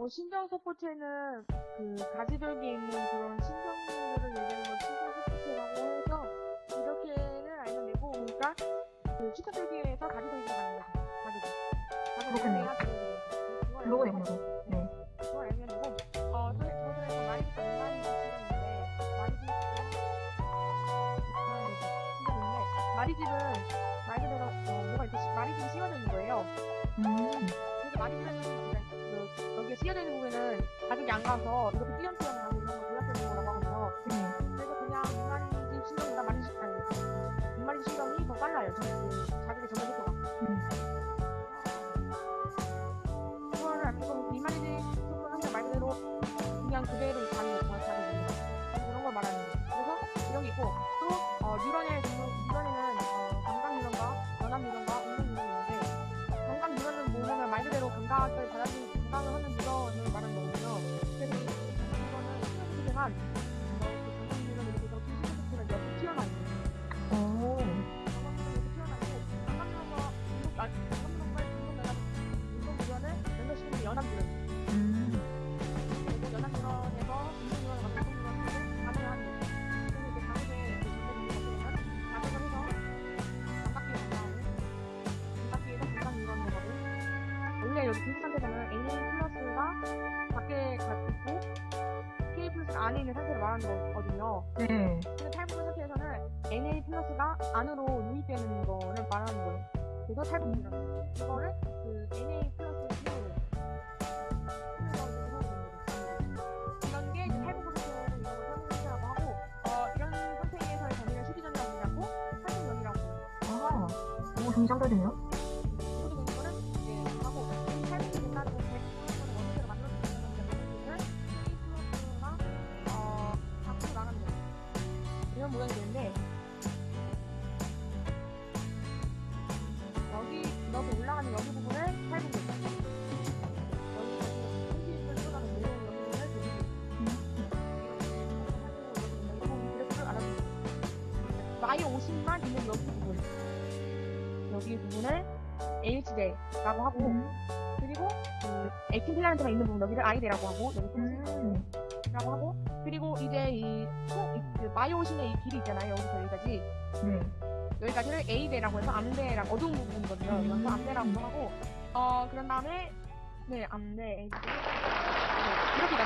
어, 신정 서포트에는 그 가지별기에 있는 그런 신정들을 얘기하는 걸 신정 서포트라고 해서 이렇게는 알면 되고 그러니까 그 슈퍼별기에서 가지별기가 가는 거죠. 가지고. 로고 내용으로. 네. 그걸 알면 되고 어, 온라인 시간인데 마리비가 신정인데 마리집은 말 그대로 어, 뭐가 이렇게 시- 마리집이 씌워져 있는 거예요. 음. 그래서 마리집에 는 그, 여기에 씌워져 있는 부분에는 가격이 안 가서 이렇게 띄엄띄엄 나고 이런 거 조작되는 거라고 하거든요. 네. 그래서 그냥 이마리집 신경보다 마리집 아니 이마리집 신경이 더 빨라요. 저 그, 자극의 전달 속도가. 음. 그거를 알고 이마리집 속도는 그냥 말 그대로 그냥 그대로 가는 거 자극이 그런 걸 말하는 거예요. 그래서 이런 게 있고 또 어, 뉴런의 종류 뉴런에는 어, 감각 뉴런과 연합 뉴런과 이렇게. 연합. 음. 그리고 연합 가능한 그리고 이제 해서 감각기에 나오는 감각기에서 공간 유런 거거든. 원래 여기 빈 상태에서는 A 플러스가 밖에 안에 있는 상태를 말하는 거거든요. 네. 근데 탈북 상태에서는 NA 플러스가 안으로 유입되는 거를 말하는 거예요. 그래서 탈북이라고. 이거를 그 NA 플러스 이런 게 이제 탈북 상태는 이런 걸 탈북이라고 하고 어, 이런 상태에서의 범위를 수비전이라고 하고 탈북연이라고 해요. 아. 오, 정상적이네요. 모양이 되는데 여기 여기 올라가는 여기 부분을 그래프를 알아주세요. 마이오신만 있는 여기 부분 여기 부분을 H대라고 하고 음. 그리고 그 액틴 필라멘트가 있는 부분 여기를 I대라고 하고 여기 음. 라고 하고 그리고 이제 이, 그 마이오신의 이 길이 있잖아요 여기서 여기까지 네. 여기까지를 A대라고 해서 암대랑 어두운 부분이거든요. 음. 그래서 암대라고 하고, 어, 그런 다음에, 네, 암대, A대. 네, 이렇게